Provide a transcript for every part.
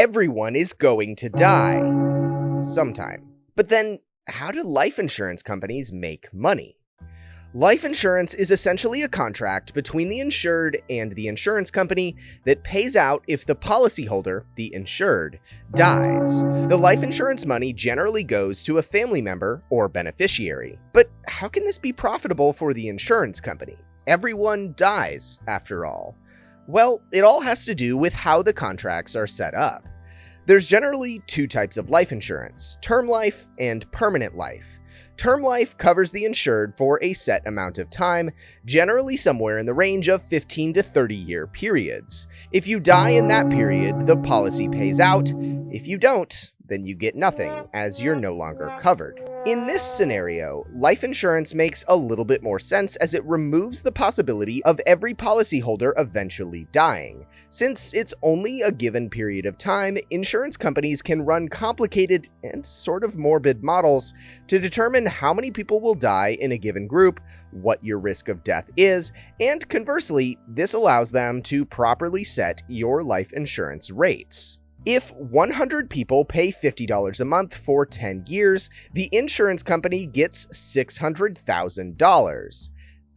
everyone is going to die. Sometime. But then, how do life insurance companies make money? Life insurance is essentially a contract between the insured and the insurance company that pays out if the policyholder, the insured, dies. The life insurance money generally goes to a family member or beneficiary. But how can this be profitable for the insurance company? Everyone dies, after all. Well, it all has to do with how the contracts are set up. There's generally two types of life insurance, term life and permanent life. Term life covers the insured for a set amount of time, generally somewhere in the range of 15 to 30 year periods. If you die in that period, the policy pays out. If you don't, then you get nothing, as you're no longer covered. In this scenario, life insurance makes a little bit more sense as it removes the possibility of every policyholder eventually dying. Since it's only a given period of time, insurance companies can run complicated and sort of morbid models to determine how many people will die in a given group, what your risk of death is, and conversely, this allows them to properly set your life insurance rates. If 100 people pay $50 a month for 10 years, the insurance company gets $600,000.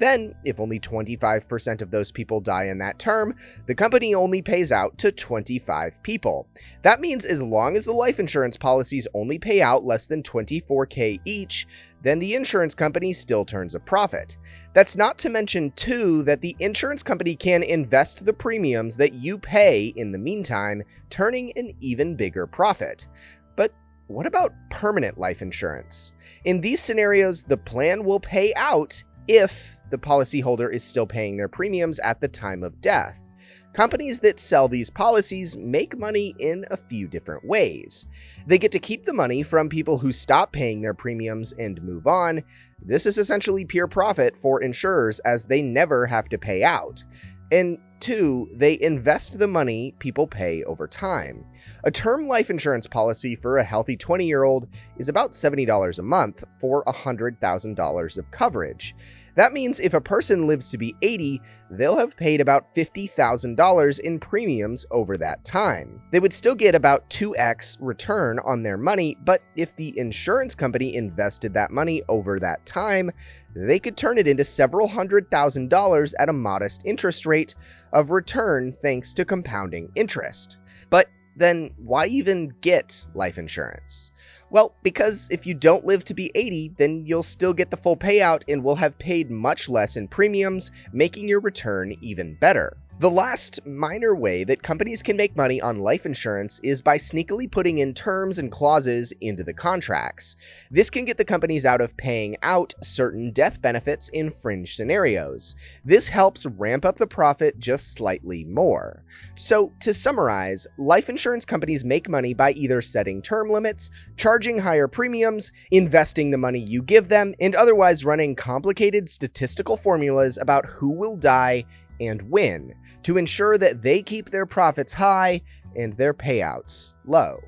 Then, if only 25% of those people die in that term, the company only pays out to 25 people. That means as long as the life insurance policies only pay out less than 24k each, then the insurance company still turns a profit. That's not to mention, too, that the insurance company can invest the premiums that you pay in the meantime, turning an even bigger profit. But what about permanent life insurance? In these scenarios, the plan will pay out if the policyholder is still paying their premiums at the time of death. Companies that sell these policies make money in a few different ways. They get to keep the money from people who stop paying their premiums and move on. This is essentially pure profit for insurers as they never have to pay out. And two, they invest the money people pay over time. A term life insurance policy for a healthy 20 year old is about $70 a month for $100,000 of coverage. That means if a person lives to be 80, they'll have paid about $50,000 in premiums over that time. They would still get about 2x return on their money, but if the insurance company invested that money over that time, they could turn it into several hundred thousand dollars at a modest interest rate of return thanks to compounding interest. But then why even get life insurance? Well, because if you don't live to be 80, then you'll still get the full payout and will have paid much less in premiums, making your return even better. The last minor way that companies can make money on life insurance is by sneakily putting in terms and clauses into the contracts. This can get the companies out of paying out certain death benefits in fringe scenarios. This helps ramp up the profit just slightly more. So, to summarize, life insurance companies make money by either setting term limits, charging higher premiums, investing the money you give them, and otherwise running complicated statistical formulas about who will die and win to ensure that they keep their profits high and their payouts low.